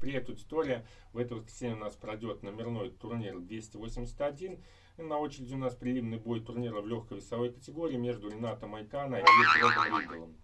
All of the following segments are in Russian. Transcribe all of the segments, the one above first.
Привет, аудитория! В это воскресенье у нас пройдет номерной турнир 281. И на очереди у нас приливный бой турнира в легкой весовой категории между Ренатом Майкана и Брэдом Риддлом.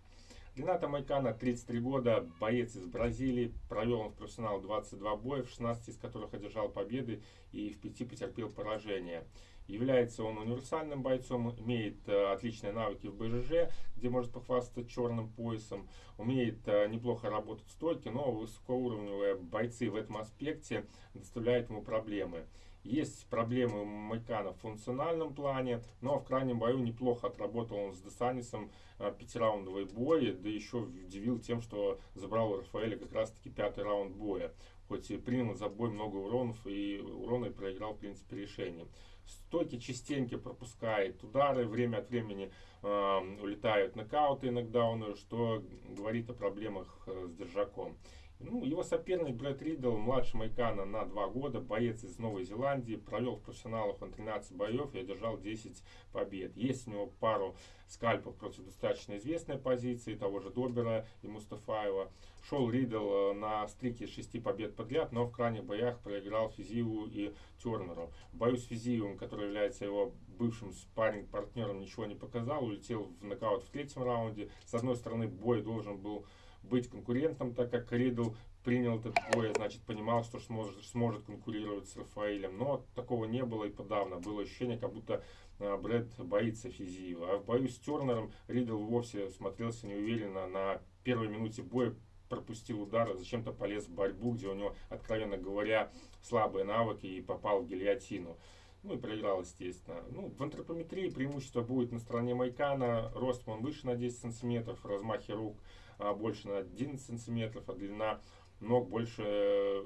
Рената Майкана, 33 года, боец из Бразилии. Провел он в профессионал 22 боя, в 16 из которых одержал победы и в 5 потерпел поражение. Является он универсальным бойцом, имеет э, отличные навыки в БЖЖ, где может похвастаться черным поясом, умеет э, неплохо работать в стойке, но высокоуровневые бойцы в этом аспекте доставляют ему проблемы. Есть проблемы у Майкана в функциональном плане, но в крайнем бою неплохо отработал он с Десанисом э, пятираундовый бой, да еще удивил тем, что забрал у Рафаэля как раз таки пятый раунд боя. Хоть и принял за бой много уронов, и урона и проиграл в принципе решением. Стойки частенько пропускает удары, время от времени э, улетают нокауты иногда, он, что говорит о проблемах э, с держаком. Ну, его соперник Брэд Риддл, младший Майкана на 2 года, боец из Новой Зеландии, провел в профессионалах он 13 боев и одержал 10 побед. Есть у него пару скальпов против достаточно известной позиции, того же Добера и Мустафаева. Шел Риддл э, на стрике 6 побед подряд, но в крайних боях проиграл Физиеву и Тернеру. В бою с Физиевым, который является его бывшим спарринг-партнером, ничего не показал, улетел в нокаут в третьем раунде. С одной стороны, бой должен был быть конкурентом, так как Ридл принял этот бой, значит, понимал, что сможет, сможет конкурировать с Рафаэлем. Но такого не было и подавно. Было ощущение, как будто э, Брэд боится Физиева. А в бою с Тернером Ридл вовсе смотрелся неуверенно. На первой минуте боя пропустил удар, зачем-то полез в борьбу, где у него, откровенно говоря, слабые навыки и попал в гильотину. Ну и проиграл, естественно. Ну, в антропометрии преимущество будет на стороне Майкана. Рост он выше на 10 сантиметров, размахи рук а, больше на 11 сантиметров, а длина ног больше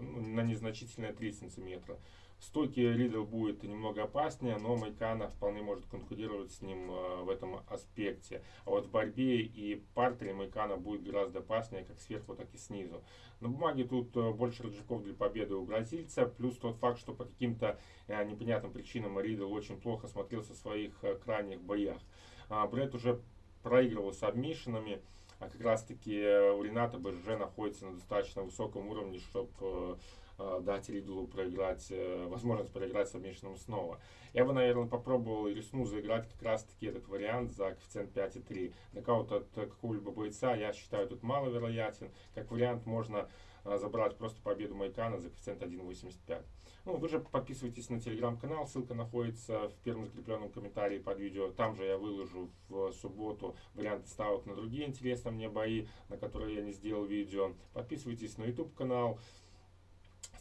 ну, на незначительные 3 сантиметра. Стойки Ридл будет немного опаснее, но Майкана вполне может конкурировать с ним э, в этом аспекте. А вот в борьбе и партере Майкана будет гораздо опаснее, как сверху, так и снизу. На бумаге тут э, больше рычагов для победы у бразильца, плюс тот факт, что по каким-то непонятным причинам Ридл очень плохо смотрелся в своих крайних боях. А Брэд уже проигрывал с обмишинами а как раз таки э, у Рената БЖ находится на достаточно высоком уровне, чтобы э, дать Ридлу проиграть, возможность проиграть совместным снова. Я бы, наверное, попробовал и рискну заиграть как раз таки этот вариант за коэффициент 5,3. Нокаут от какого-либо бойца я считаю тут маловероятен. Как вариант можно забрать просто победу Майкана за коэффициент 1.85. Ну, вы же подписывайтесь на телеграм-канал, ссылка находится в первом закрепленном комментарии под видео. Там же я выложу в субботу варианты ставок на другие интересные мне бои, на которые я не сделал видео. Подписывайтесь на YouTube канал.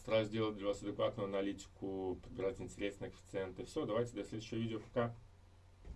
Стараюсь сделать для вас адекватную аналитику, подбирать интересные коэффициенты. Все, давайте до следующего видео. Пока.